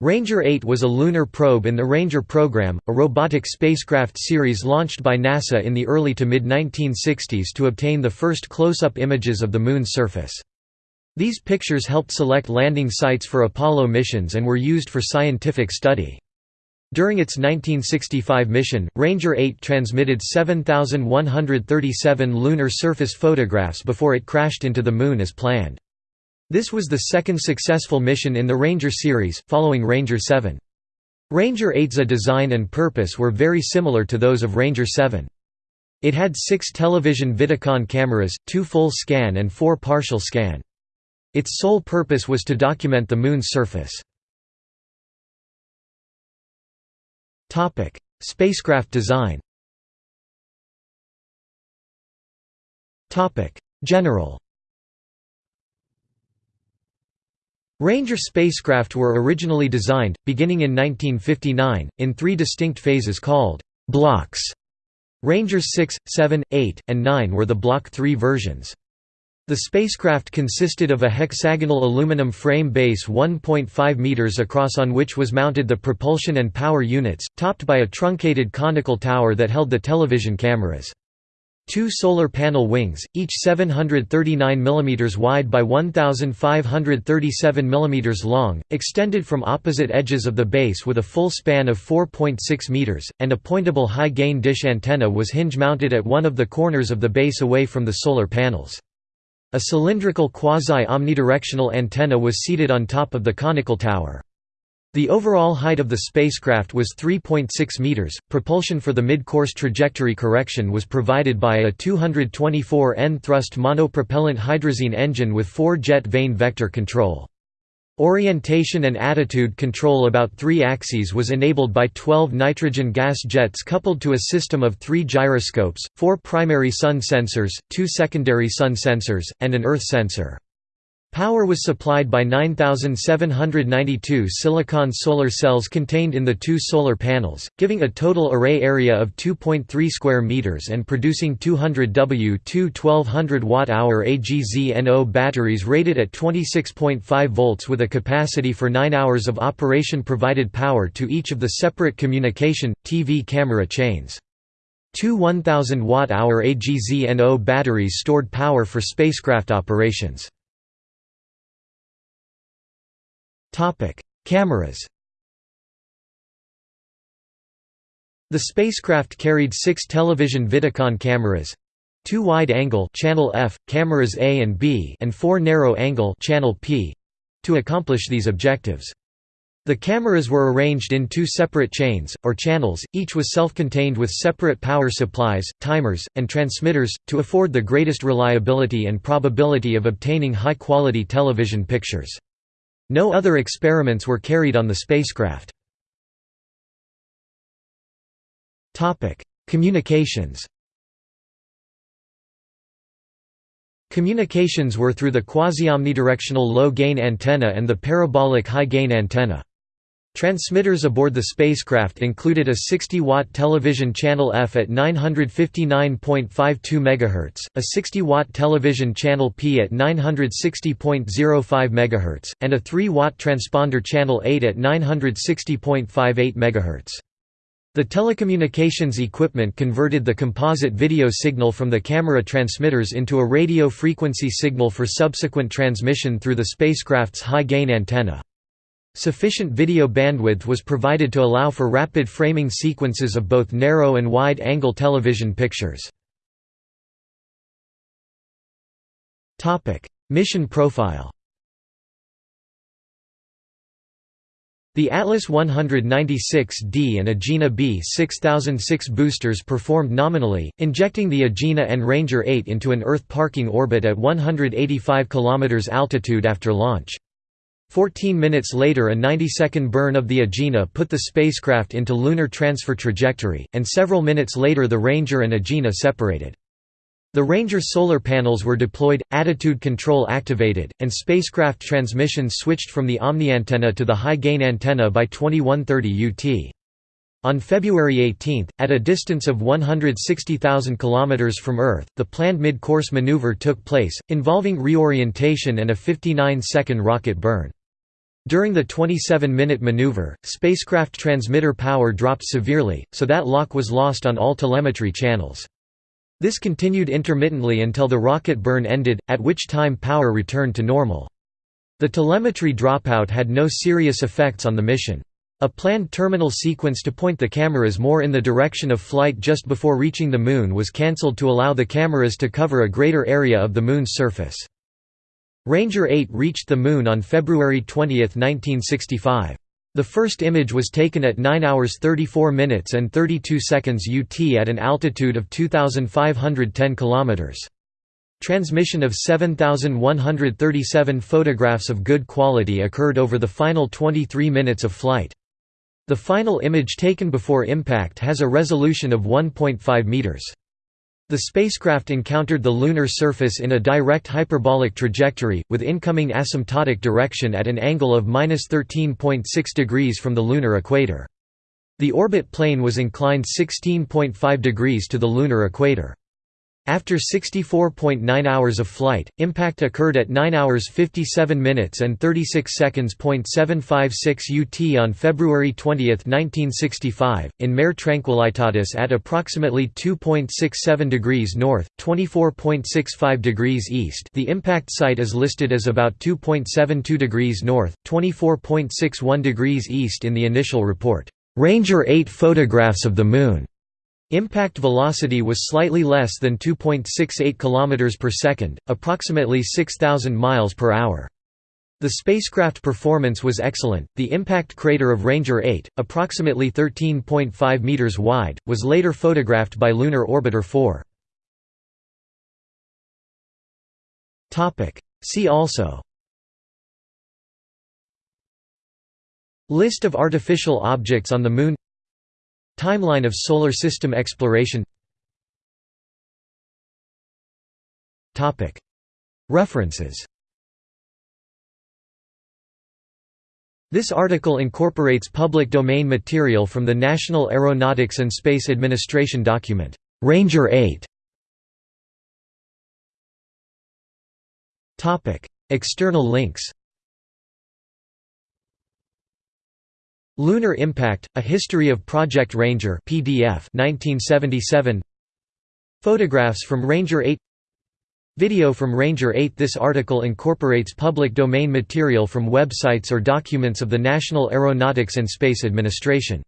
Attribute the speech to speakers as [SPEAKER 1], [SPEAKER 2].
[SPEAKER 1] Ranger 8 was a lunar probe in the Ranger program, a robotic spacecraft series launched by NASA in the early to mid-1960s to obtain the first close-up images of the Moon's surface. These pictures helped select landing sites for Apollo missions and were used for scientific study. During its 1965 mission, Ranger 8 transmitted 7,137 lunar surface photographs before it crashed into the Moon as planned. This was the second successful mission in the Ranger series, following Ranger 7. Ranger 8's design and purpose were very similar to those of Ranger 7. It had six television Vidicon cameras, two full scan and four partial scan. Its sole purpose was to document the Moon's surface. Spacecraft design General Ranger spacecraft were originally designed, beginning in 1959, in three distinct phases called «blocks». Rangers 6, 7, 8, and 9 were the Block 3 versions. The spacecraft consisted of a hexagonal aluminum frame base 1.5 meters across on which was mounted the propulsion and power units, topped by a truncated conical tower that held the television cameras. Two solar panel wings, each 739 mm wide by 1537 mm long, extended from opposite edges of the base with a full span of 4.6 meters, and a pointable high-gain dish antenna was hinge-mounted at one of the corners of the base away from the solar panels. A cylindrical quasi-omnidirectional antenna was seated on top of the conical tower. The overall height of the spacecraft was 3.6 meters. Propulsion for the mid-course trajectory correction was provided by a 224 N thrust monopropellant hydrazine engine with four-jet vane vector control. Orientation and attitude control about three axes was enabled by 12 nitrogen gas jets coupled to a system of three gyroscopes, four primary sun sensors, two secondary sun sensors, and an earth sensor. Power was supplied by 9,792 silicon solar cells contained in the two solar panels, giving a total array area of 2.3 square meters and producing 200 W2 1200 watt-hour AGZNO batteries rated at 26.5 volts with a capacity for 9 hours of operation provided power to each of the separate communication, TV camera chains. Two 1000 watt-hour AGZNO batteries stored power for spacecraft operations. Cameras The spacecraft carried six television Vidicon cameras, two wide-angle channel F cameras A and B, and four narrow-angle channel P, to accomplish these objectives. The cameras were arranged in two separate chains, or channels, each was self-contained with separate power supplies, timers, and transmitters, to afford the greatest reliability and probability of obtaining high-quality television pictures. No other experiments were carried on the spacecraft. Communications Communications were through the quasi-omnidirectional low-gain antenna and the parabolic high-gain antenna. Transmitters aboard the spacecraft included a 60-watt television channel F at 959.52 MHz, a 60-watt television channel P at 960.05 MHz, and a 3-watt transponder channel 8 at 960.58 MHz. The telecommunications equipment converted the composite video signal from the camera transmitters into a radio frequency signal for subsequent transmission through the spacecraft's high-gain antenna. Sufficient video bandwidth was provided to allow for rapid framing sequences of both narrow and wide-angle television pictures. Mission profile The Atlas 196D and Agena B 6006 boosters performed nominally, injecting the Agena and Ranger 8 into an Earth parking orbit at 185 km altitude after launch. Fourteen minutes later a 90-second burn of the Agena put the spacecraft into lunar transfer trajectory, and several minutes later the Ranger and Agena separated. The Ranger solar panels were deployed, attitude control activated, and spacecraft transmissions switched from the Omni antenna to the high-gain antenna by 2130 UT. On February 18, at a distance of 160,000 km from Earth, the planned mid-course maneuver took place, involving reorientation and a 59-second rocket burn. During the 27-minute maneuver, spacecraft transmitter power dropped severely, so that lock was lost on all telemetry channels. This continued intermittently until the rocket burn ended, at which time power returned to normal. The telemetry dropout had no serious effects on the mission. A planned terminal sequence to point the cameras more in the direction of flight just before reaching the Moon was cancelled to allow the cameras to cover a greater area of the Moon's surface. Ranger 8 reached the Moon on February 20, 1965. The first image was taken at 9 hours 34 minutes and 32 seconds UT at an altitude of 2,510 km. Transmission of 7,137 photographs of good quality occurred over the final 23 minutes of flight. The final image taken before impact has a resolution of 1.5 meters. The spacecraft encountered the lunar surface in a direct hyperbolic trajectory, with incoming asymptotic direction at an angle of 13.6 degrees from the lunar equator. The orbit plane was inclined 16.5 degrees to the lunar equator. After 64.9 hours of flight, impact occurred at 9 hours 57 minutes and 36 seconds. 756 UT on February 20, 1965, in Mare Tranquillitatis at approximately 2.67 degrees north, 24.65 degrees east. The impact site is listed as about 2.72 degrees north, 24.61 degrees east in the initial report. Ranger 8 photographs of the Moon Impact velocity was slightly less than 2.68 km per second, approximately 6000 miles per hour. The spacecraft performance was excellent. The impact crater of Ranger 8, approximately 13.5 meters wide, was later photographed by Lunar Orbiter 4. Topic: See also List of artificial objects on the Moon Timeline of Solar System exploration. References. This article incorporates public domain material from the National Aeronautics and Space Administration document, Ranger 8. External links Lunar Impact: A History of Project Ranger PDF 1977 Photographs from Ranger 8 Video from Ranger 8 This article incorporates public domain material from websites or documents of the National Aeronautics and Space Administration